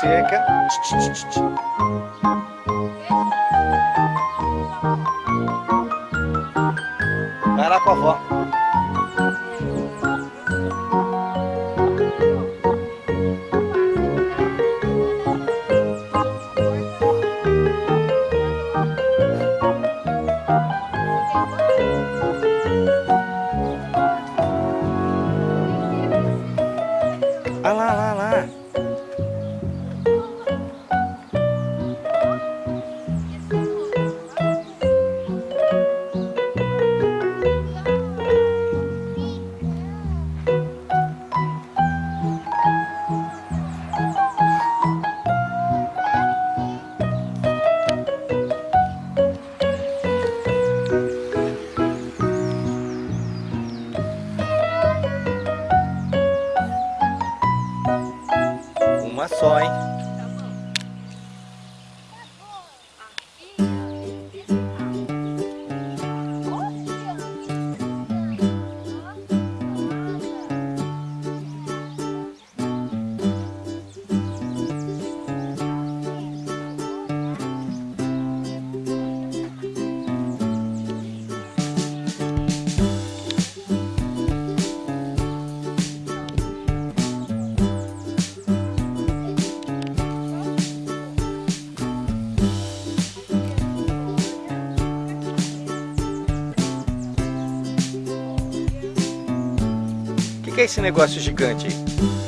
seca. Vai lá com a avó. Ah lá, lá, que é esse negócio gigante aí?